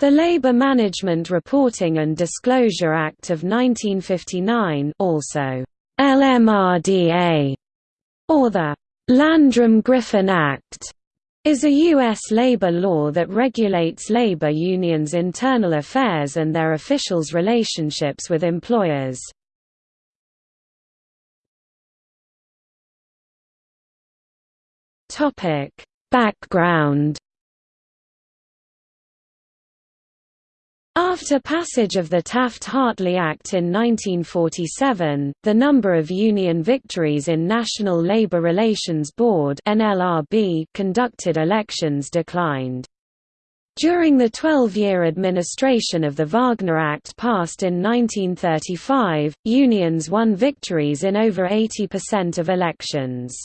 The Labour Management Reporting and Disclosure Act of 1959 also LMRDA, or the Landrum-Griffin Act, is a U.S. labor law that regulates labor unions' internal affairs and their officials' relationships with employers. Background After passage of the Taft-Hartley Act in 1947, the number of union victories in National Labor Relations Board conducted elections declined. During the 12-year administration of the Wagner Act passed in 1935, unions won victories in over 80% of elections.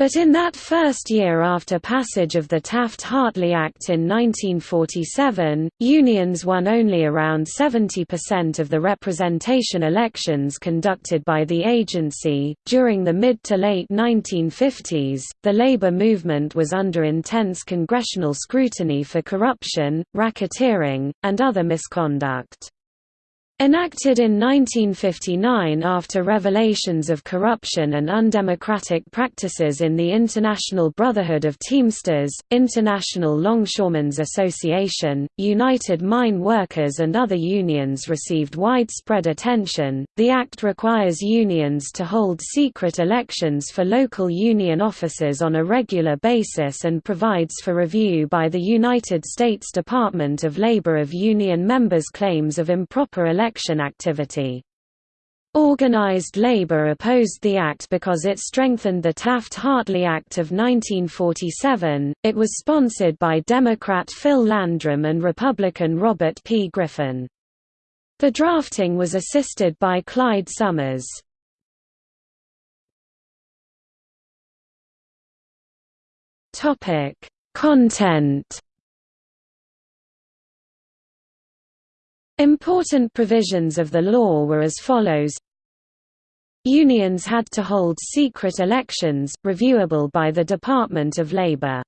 But in that first year after passage of the Taft-Hartley Act in 1947, unions won only around 70% of the representation elections conducted by the agency. During the mid to late 1950s, the labor movement was under intense congressional scrutiny for corruption, racketeering, and other misconduct. Enacted in 1959 after revelations of corruption and undemocratic practices in the International Brotherhood of Teamsters, International Longshoremen's Association, United Mine Workers and other unions received widespread attention. The Act requires unions to hold secret elections for local union officers on a regular basis and provides for review by the United States Department of Labor of union members' claims of improper election activity. Organized labor opposed the act because it strengthened the Taft-Hartley Act of 1947. It was sponsored by Democrat Phil Landrum and Republican Robert P. Griffin. The drafting was assisted by Clyde Summers. Topic: Content Important provisions of the law were as follows Unions had to hold secret elections, reviewable by the Department of Labor.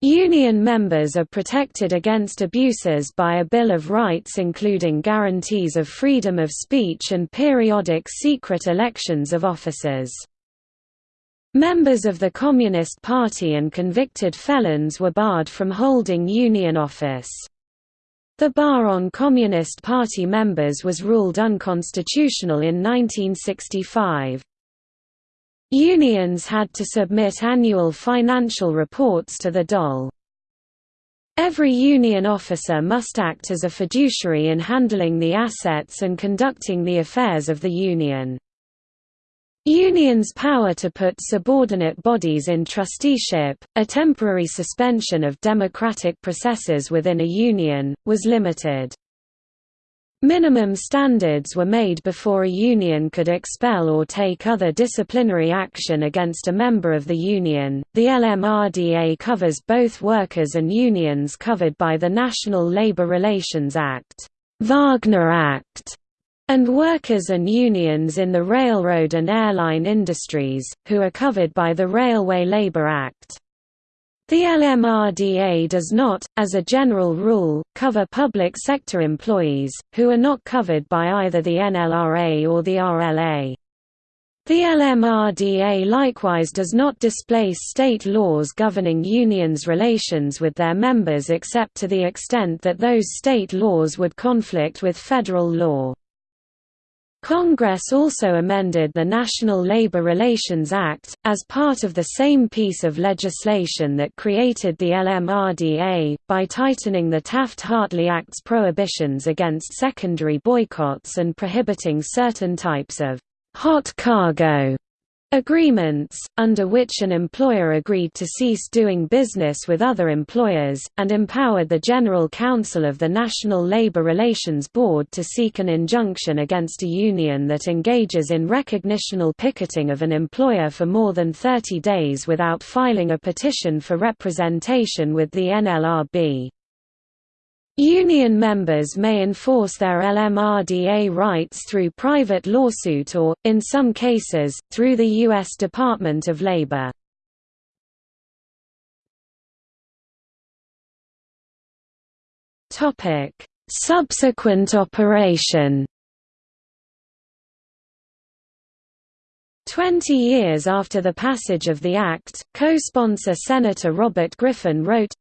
Union members are protected against abuses by a Bill of Rights including guarantees of freedom of speech and periodic secret elections of officers. Members of the Communist Party and convicted felons were barred from holding union office. The bar on Communist Party members was ruled unconstitutional in 1965. Unions had to submit annual financial reports to the DOL. Every union officer must act as a fiduciary in handling the assets and conducting the affairs of the union. Unions' power to put subordinate bodies in trusteeship, a temporary suspension of democratic processes within a union, was limited. Minimum standards were made before a union could expel or take other disciplinary action against a member of the union. The LMRDA covers both workers and unions covered by the National Labor Relations Act, Wagner Act, and workers and unions in the railroad and airline industries, who are covered by the Railway Labor Act. The LMRDA does not, as a general rule, cover public sector employees, who are not covered by either the NLRA or the RLA. The LMRDA likewise does not displace state laws governing unions' relations with their members except to the extent that those state laws would conflict with federal law. Congress also amended the National Labor Relations Act, as part of the same piece of legislation that created the LMRDA, by tightening the Taft-Hartley Act's prohibitions against secondary boycotts and prohibiting certain types of hot cargo Agreements, under which an employer agreed to cease doing business with other employers, and empowered the General Counsel of the National Labor Relations Board to seek an injunction against a union that engages in recognitional picketing of an employer for more than 30 days without filing a petition for representation with the NLRB. Union members may enforce their LMRDA rights through private lawsuit or, in some cases, through the U.S. Department of Labor. Subsequent operation Twenty years after the passage of the Act, co-sponsor Senator Robert Griffin wrote,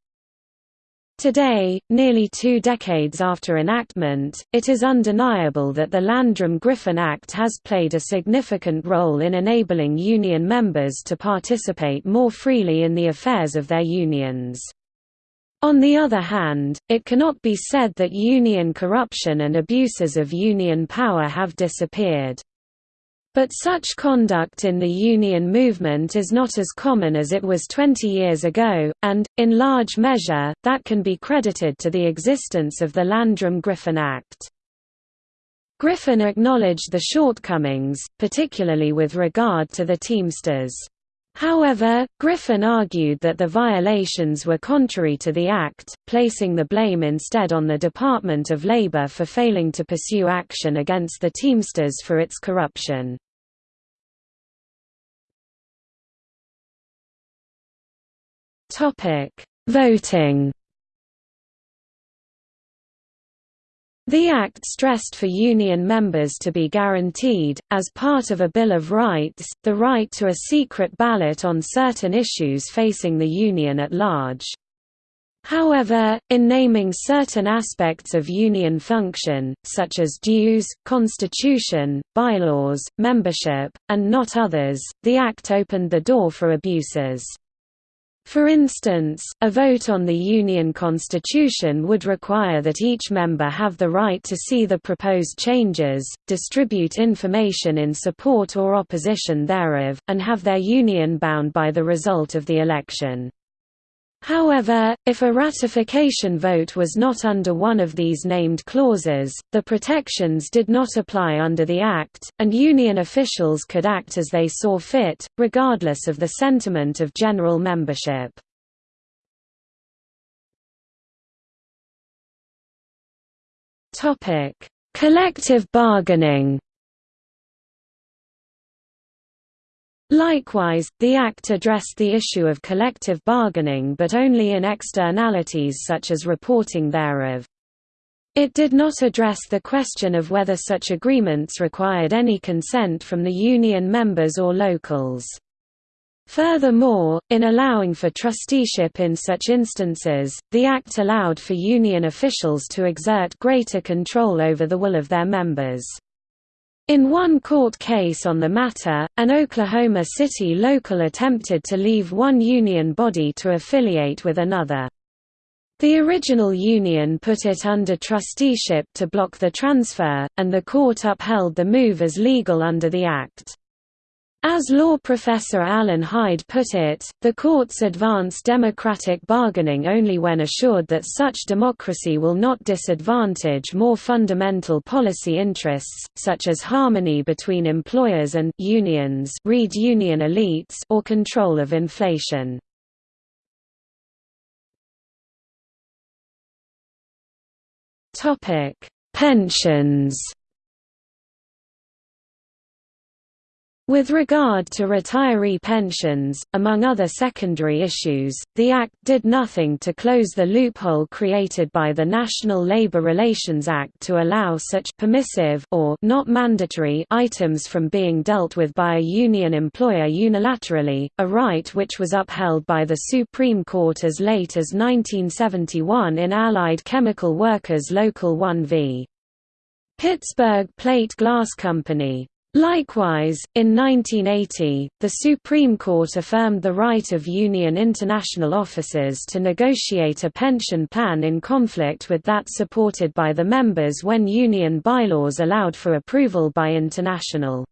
Today, nearly two decades after enactment, it is undeniable that the Landrum-Griffin Act has played a significant role in enabling union members to participate more freely in the affairs of their unions. On the other hand, it cannot be said that union corruption and abuses of union power have disappeared. But such conduct in the union movement is not as common as it was 20 years ago, and, in large measure, that can be credited to the existence of the Landrum-Griffin Act. Griffin acknowledged the shortcomings, particularly with regard to the Teamsters. However, Griffin argued that the violations were contrary to the Act, placing the blame instead on the Department of Labor for failing to pursue action against the Teamsters for its corruption. Voting The Act stressed for union members to be guaranteed, as part of a Bill of Rights, the right to a secret ballot on certain issues facing the union at large. However, in naming certain aspects of union function, such as dues, constitution, bylaws, membership, and not others, the Act opened the door for abuses. For instance, a vote on the Union Constitution would require that each member have the right to see the proposed changes, distribute information in support or opposition thereof, and have their union bound by the result of the election. However, if a ratification vote was not under one of these named clauses, the protections did not apply under the Act, and Union officials could act as they saw fit, regardless of the sentiment of general membership. Collective bargaining Likewise, the Act addressed the issue of collective bargaining but only in externalities such as reporting thereof. It did not address the question of whether such agreements required any consent from the union members or locals. Furthermore, in allowing for trusteeship in such instances, the Act allowed for union officials to exert greater control over the will of their members. In one court case on the matter, an Oklahoma City local attempted to leave one union body to affiliate with another. The original union put it under trusteeship to block the transfer, and the court upheld the move as legal under the Act. As law professor Alan Hyde put it, the courts advance democratic bargaining only when assured that such democracy will not disadvantage more fundamental policy interests, such as harmony between employers and unions read union elites or control of inflation. Pensions With regard to retiree pensions, among other secondary issues, the Act did nothing to close the loophole created by the National Labor Relations Act to allow such permissive or not mandatory items from being dealt with by a union employer unilaterally, a right which was upheld by the Supreme Court as late as 1971 in Allied Chemical Workers Local 1 v. Pittsburgh Plate Glass Company. Likewise, in 1980, the Supreme Court affirmed the right of Union International officers to negotiate a pension plan in conflict with that supported by the members when Union bylaws allowed for approval by International.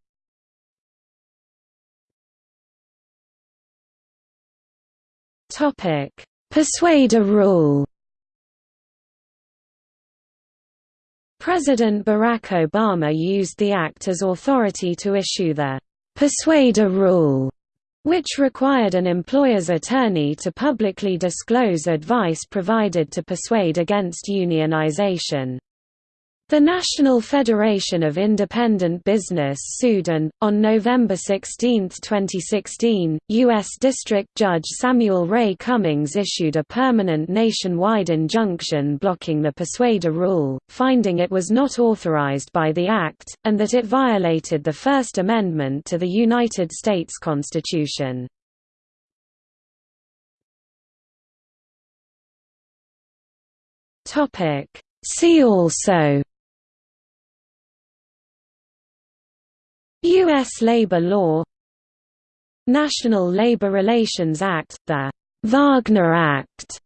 Persuader rule President Barack Obama used the act as authority to issue the «persuader rule», which required an employer's attorney to publicly disclose advice provided to persuade against unionization. The National Federation of Independent Business sued and, on November 16, 2016, U.S. District Judge Samuel Ray Cummings issued a permanent nationwide injunction blocking the persuader rule, finding it was not authorized by the Act, and that it violated the First Amendment to the United States Constitution. See also U.S. labor law National Labor Relations Act, the Wagner Act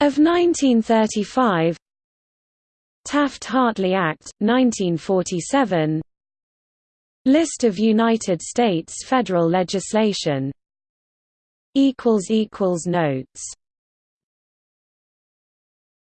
of 1935 Taft-Hartley Act, 1947 List of United States federal legislation Notes